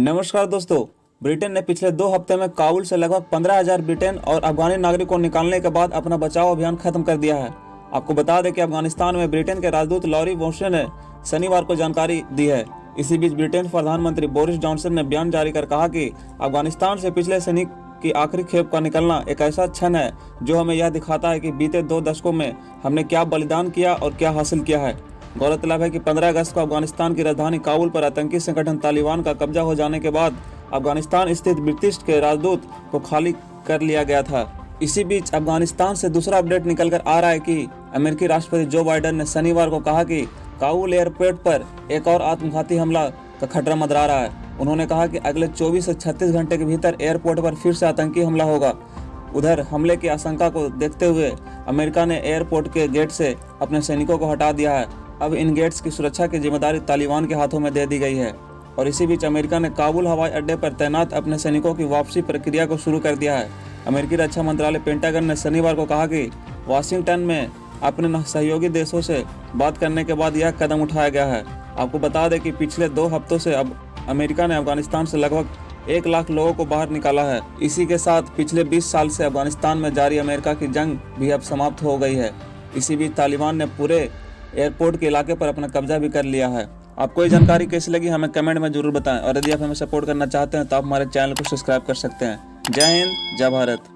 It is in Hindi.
नमस्कार दोस्तों, ब्रिटेन ने पिछले दो हफ़्ते में काबुल से लगभग पंद्रह हज़ार ब्रिटेन और अफगानी नागरिक को निकालने के बाद अपना बचाव अभियान खत्म कर दिया है। आपको बता दें कि अफ़गानिस्तान में ब्रिटेन के राजदूत लॉरी वोशे ने शनिवार को जानकारी दी है। इसी बीच ब्रिटेन प्रधानमंत्री बोरिस जॉनसन ने बयान जारी कर कहा कि अफ़गानिस्तान से पिछले सैनिक की आखिरी खेप का निकलना एक ऐसा क्षण है जो हमें यह दिखाता है कि बीते दो दशकों में हमने क्या बलिदान किया और क्या हासिल किया है। गौरतलब है कि 15 अगस्त को अफ़गानिस्तान की राजधानी काबुल पर आतंकी संगठन तालिबान का कब्जा हो जाने के बाद अफ़गानिस्तान स्थित ब्रिटिश के राजदूत को खाली कर लिया गया था। इसी बीच अफ़गानिस्तान से दूसरा अपडेट निकलकर आ रहा है कि अमेरिकी राष्ट्रपति जो बाइडन ने शनिवार को कहा कि काबुल एयरपोर्ट पर एक और आत्मघाती हमला का खतरा मंडरा रहा है। उन्होंने कहा कि अगले 24 से 36 घंटे के भीतर एयरपोर्ट पर फिर से आतंकी हमला होगा। उधर हमले की आशंका को देखते हुए अमेरिका ने एयरपोर्ट के गेट से अपने सैनिकों को हटा दिया है। अब इन गेट्स की सुरक्षा की ज़िम्मेदारी तालिबान के हाथों में दे दी गई है और इसी बीच अमेरिका ने काबुल हवाई अड्डे पर तैनात अपने सैनिकों की वापसी प्रक्रिया को शुरू कर दिया है। अमेरिकी रक्षा मंत्रालय पेंटागन ने शनिवार को कहा कि वाशिंगटन में अपने सहयोगी देशों से बात करने के बाद यह कदम उठाया गया है। आपको बता दें कि पिछले दो हफ्तों से अब अमेरिका ने अफ़गानिस्तान से लगभग एक लाख लोगों को बाहर निकाला है। इसी के साथ पिछले 20 साल से अफ़गानिस्तान में जारी अमेरिका की जंग भी अब समाप्त हो गई है। इसी बीच तालिबान ने पूरे एयरपोर्ट के इलाके पर अपना कब्जा भी कर लिया है। आपको ये जानकारी कैसी लगी, हमें कमेंट में ज़रूर बताएँ। और यदि आप हमें सपोर्ट करना चाहते हैं तो आप हमारे चैनल को सब्सक्राइब कर सकते हैं। जय हिंद, जय भारत।